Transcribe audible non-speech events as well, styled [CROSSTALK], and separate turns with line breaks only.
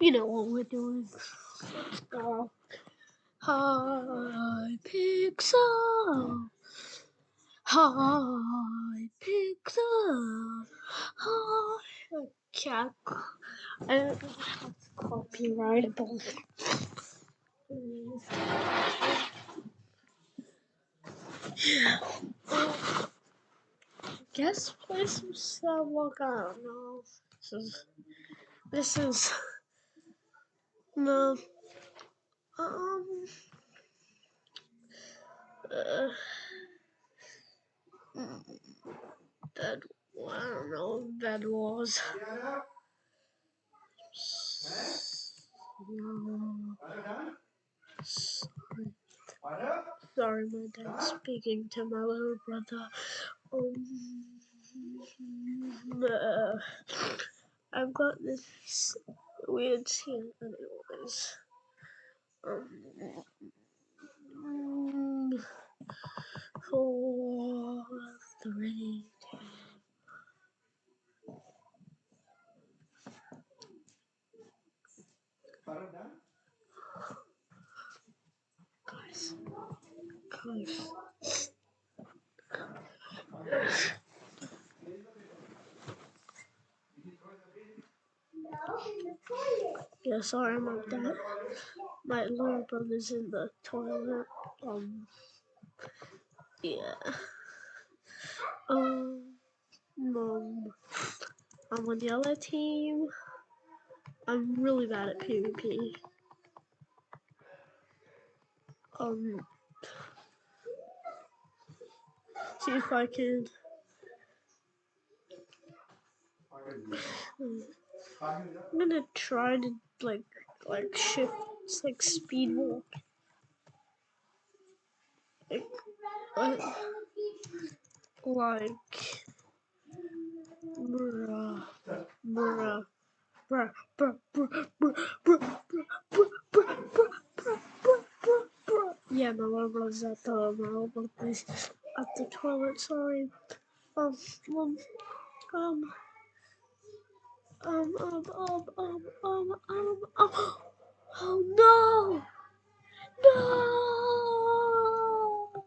You know what we're doing. Go. Hi, Pixel. Hi, Pixel. Hi. Cat. I don't know how it's copyrightable. Yeah. Guess play some Subwalk. I don't know. This is. This is. No. Um. Uh, that I don't know what that was. Sorry, my dad's speaking to my little brother. Um, uh, I've got this weird scene, is. Um, mm, four, three, two. Guys, guys. No, in the toilet. Yeah, sorry about that. My little brother's in the toilet. Um, yeah. Um, mom. I'm on the other team. I'm really bad at PvP. Um, see if I can. [SIGHS] I'm gonna try to like like shift like speed walk. Like, like, like bruh, bruh, bruh, bruh, bruh, bruh, bruh, bruh, bruh, bruh, bruh, bruh, bruh. Yeah, my little brother's at the my little brother's at the toilet. Sorry. Um, um, um, um, um, um, um, um, um, um. Oh! No!